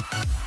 We'll be right back.